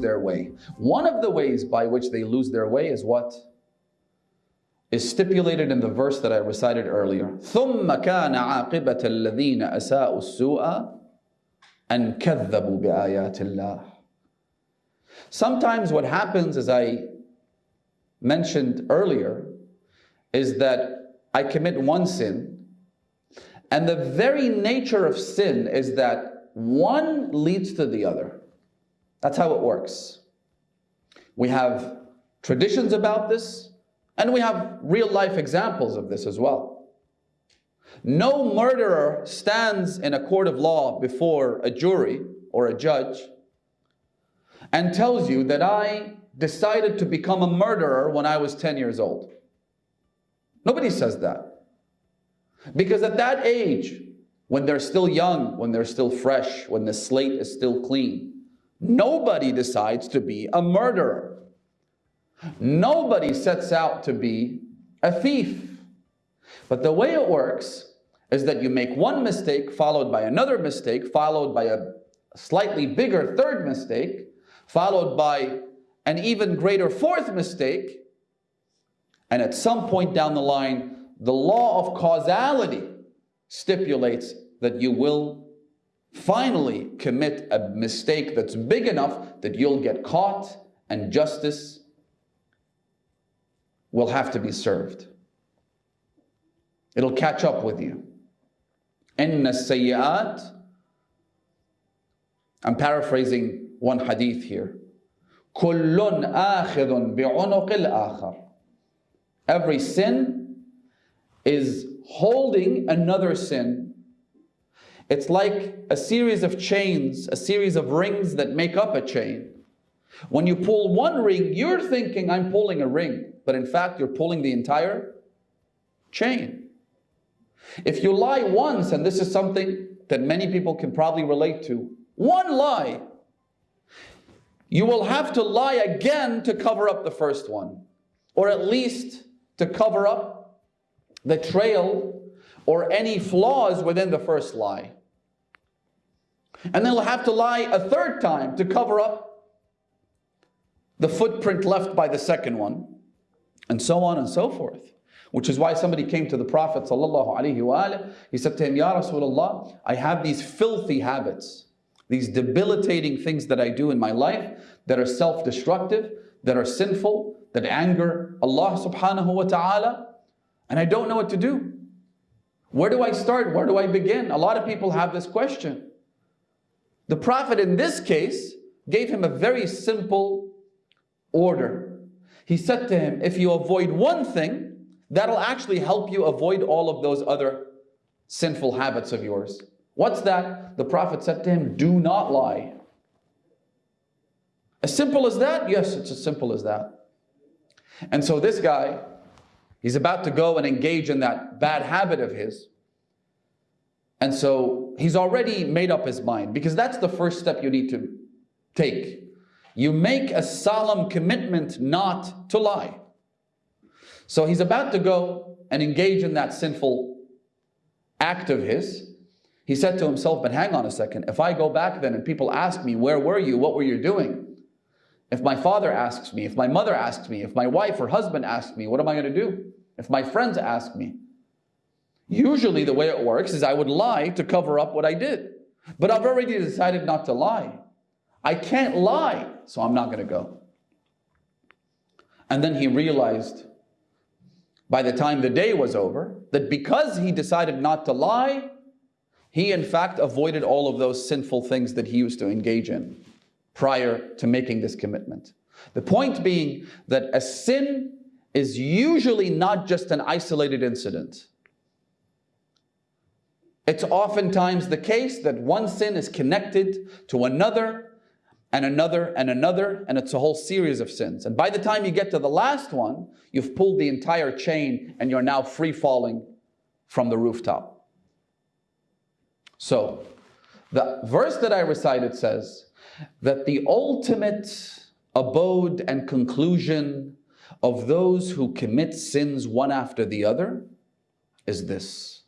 their way. One of the ways by which they lose their way is what? Is stipulated in the verse that I recited earlier. ثُمَّ كَانَ عَاقِبَةَ الَّذِينَ أَسَاءُوا السُّوءَ أَنْ كَذَّبُوا بِآيَاتِ اللَّهِ Sometimes what happens, as I mentioned earlier, is that I commit one sin, and the very nature of sin is that one leads to the other. That's how it works. We have traditions about this, and we have real life examples of this as well. No murderer stands in a court of law before a jury or a judge and tells you that I decided to become a murderer when I was 10 years old. Nobody says that. Because at that age, when they're still young, when they're still fresh, when the slate is still clean, nobody decides to be a murderer. Nobody sets out to be a thief. But the way it works is that you make one mistake followed by another mistake, followed by a slightly bigger third mistake, followed by an even greater fourth mistake, and at some point down the line, the law of causality stipulates that you will finally commit a mistake that's big enough that you'll get caught and justice will have to be served. It'll catch up with you. Inna sayyat. I'm paraphrasing one hadith here. كل آخذ بعُنُقِ الآخر. Every sin is holding another sin. it's like a series of chains, a series of rings that make up a chain. When you pull one ring, you're thinking, I'm pulling a ring. But in fact, you're pulling the entire chain. If you lie once, and this is something that many people can probably relate to, one lie, you will have to lie again to cover up the first one, or at least to cover up the trail or any flaws within the first lie. And then you'll have to lie a third time to cover up the footprint left by the second one, and so on and so forth. Which is why somebody came to the Prophet he said to him, Ya Rasulullah, I have these filthy habits, these debilitating things that I do in my life that are self-destructive, that are sinful, that anger Allah subhanahu wa ta'ala, and I don't know what to do. Where do I start? Where do I begin? A lot of people have this question. The Prophet in this case gave him a very simple order. He said to him, if you avoid one thing, that'll actually help you avoid all of those other sinful habits of yours. What's that? The Prophet said to him, do not lie. As simple as that? Yes, it's as simple as that. And so this guy, he's about to go and engage in that bad habit of his. And so he's already made up his mind because that's the first step you need to take. You make a solemn commitment not to lie. So he's about to go and engage in that sinful act of his. He said to himself, but hang on a second, if I go back then and people ask me, where were you, what were you doing? If my father asks me, if my mother asks me, if my wife or husband asks me, what am I going to do? If my friends ask me. Usually the way it works is I would lie to cover up what I did. But I've already decided not to lie. I can't lie, so I'm not going to go. And then he realized by the time the day was over that because he decided not to lie, he in fact avoided all of those sinful things that he used to engage in prior to making this commitment. The point being that a sin is usually not just an isolated incident. It's oftentimes the case that one sin is connected to another and another and another, and it's a whole series of sins. And by the time you get to the last one, you've pulled the entire chain and you're now free falling from the rooftop. So, the verse that I recited says that the ultimate abode and conclusion of those who commit sins one after the other is this.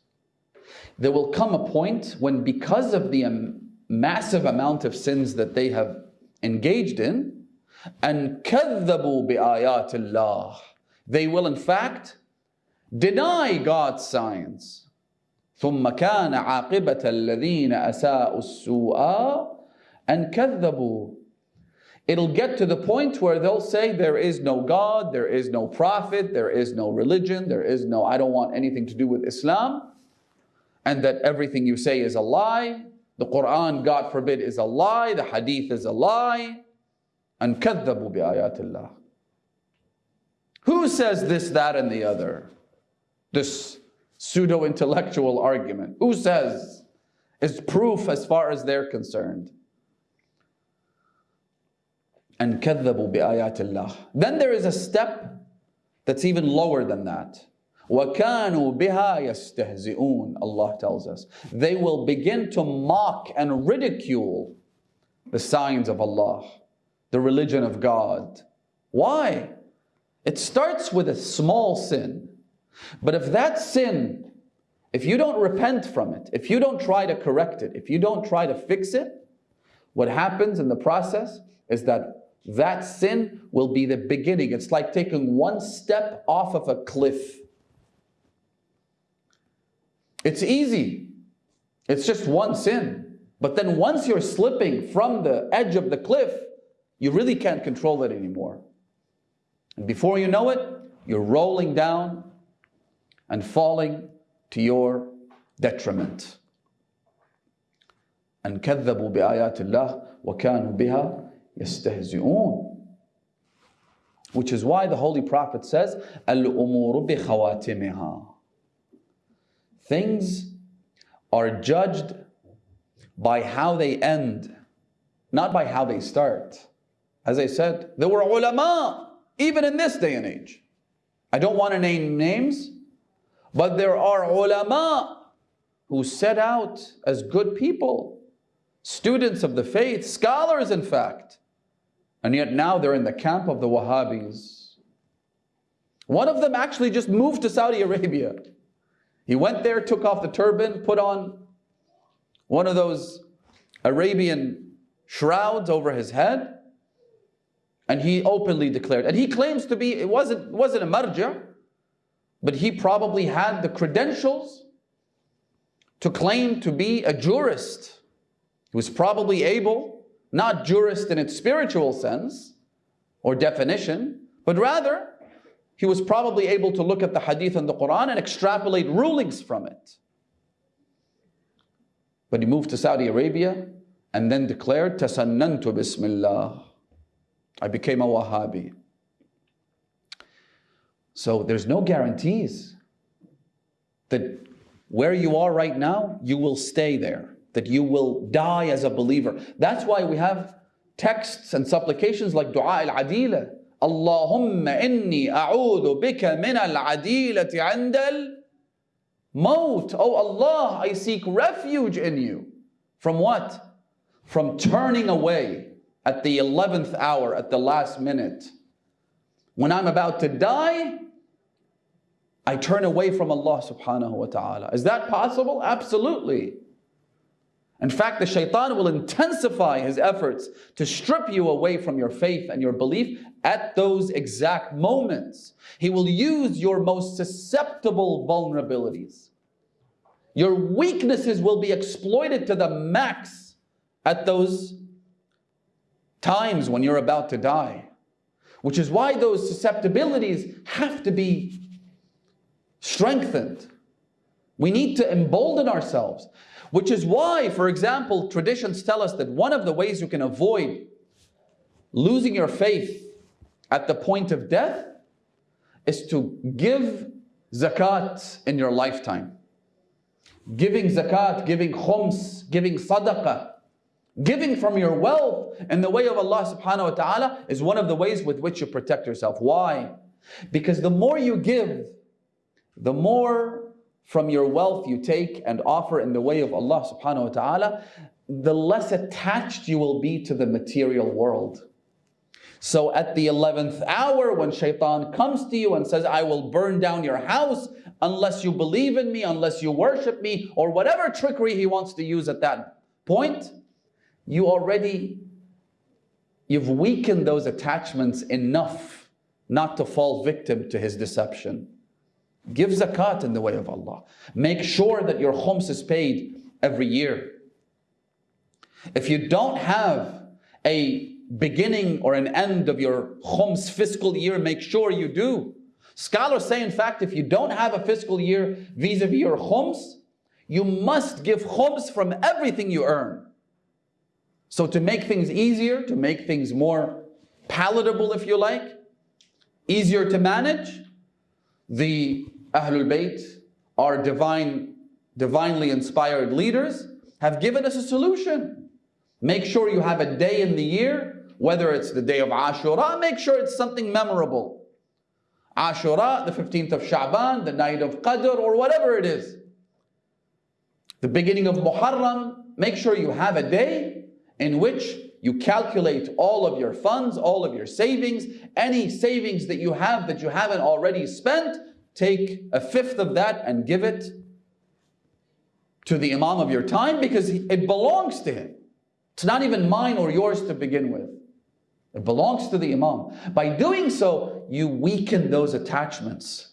There will come a point when because of the massive amount of sins that they have engaged in, أن كذبوا بآيات الله. They will in fact deny God's signs. ثم كان عاقبة الذين أساءوا السوء أن كذبوا It'll get to the point where they'll say there is no God, there is no prophet, there is no religion, there is no, I don't want anything to do with Islam, and that everything you say is a lie. The Quran, God forbid, is a lie, the Hadith is a lie. And كذبوا بآيات الله. Who says this, that, and the other? This pseudo intellectual argument. Who says is proof as far as they're concerned? And كذبوا بآيات الله. Then there is a step that's even lower than that. وَكَانُوا بِهَا يَسْتَهْزِئُونَ Allah tells us. They will begin to mock and ridicule the signs of Allah, the religion of God. Why? It starts with a small sin. But if that sin, if you don't repent from it, if you don't try to correct it, if you don't try to fix it, what happens in the process is that that sin will be the beginning. It's like taking one step off of a cliff. It's easy. It's just one sin. But then once you're slipping from the edge of the cliff, you really can't control it anymore. And before you know it, you're rolling down and falling to your detriment. أن كذبوا بآيات الله وكانوا بها يستهزئون Which is why the Holy Prophet says, الأمور بخواتمها Things are judged by how they end, not by how they start. As I said, there were ulama, even in this day and age. I don't want to name names, but there are ulama who set out as good people, students of the faith, scholars in fact, and yet now they're in the camp of the Wahhabis. One of them actually just moved to Saudi Arabia. He went there, took off the turban, put on one of those Arabian shrouds over his head, and he openly declared. And he claims to be, it wasn't, wasn't a marja, but he probably had the credentials to claim to be a jurist. He was probably able, not jurist in its spiritual sense or definition, but rather he was probably able to look at the hadith and the Quran and extrapolate rulings from it. But he moved to Saudi Arabia and then declared, Tasannantu Bismillah. I became a Wahhabi. So there's no guarantees that where you are right now, you will stay there, that you will die as a believer. That's why we have texts and supplications like Dua al-Adila. Allahumma inni a'udhu bika min al-adilati 'inda al-maut. Oh Allah, I seek refuge in you. From what? From turning away at the 11th hour, at the last minute. When I'm about to die, I turn away from Allah subhanahu wa ta'ala. Is that possible? Absolutely. In fact, the shaitan will intensify his efforts to strip you away from your faith and your belief at those exact moments. He will use your most susceptible vulnerabilities. Your weaknesses will be exploited to the max at those times when you're about to die. Which is why those susceptibilities have to be strengthened. We need to embolden ourselves. Which is why, for example, traditions tell us that one of the ways you can avoid losing your faith at the point of death is to give zakat in your lifetime. Giving zakat, giving khums, giving sadaqah, giving from your wealth in the way of Allah subhanahu wa ta'ala is one of the ways with which you protect yourself. Why? Because the more you give, the more from your wealth you take and offer in the way of Allah subhanahu wa ta'ala, the less attached you will be to the material world. So at the 11th hour, when shaitan comes to you and says, I will burn down your house unless you believe in me, unless you worship me, or whatever trickery he wants to use at that point, you already you've weakened those attachments enough not to fall victim to his deception. Give zakat in the way of Allah. Make sure that your khums is paid every year. If you don't have a beginning or an end of your khums fiscal year, make sure you do. Scholars say, in fact, if you don't have a fiscal year vis-a-vis -vis your khums, you must give khums from everything you earn. So to make things easier, to make things more palatable, if you like, easier to manage, the Ahlul Bayt, our divine, divinely inspired leaders, have given us a solution. Make sure you have a day in the year, whether it's the day of Ashura, make sure it's something memorable. Ashura, the 15th of Sha'ban, the night of Qadr, or whatever it is. The beginning of Muharram, make sure you have a day in which you calculate all of your funds, all of your savings, any savings that you have that you haven't already spent, take a fifth of that and give it to the Imam of your time because it belongs to him. It's not even mine or yours to begin with. It belongs to the Imam. By doing so, you weaken those attachments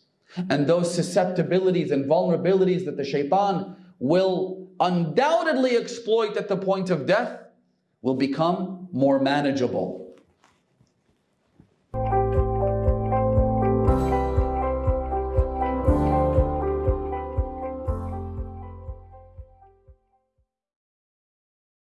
and those susceptibilities and vulnerabilities that the shaitan will undoubtedly exploit at the point of death will become more manageable.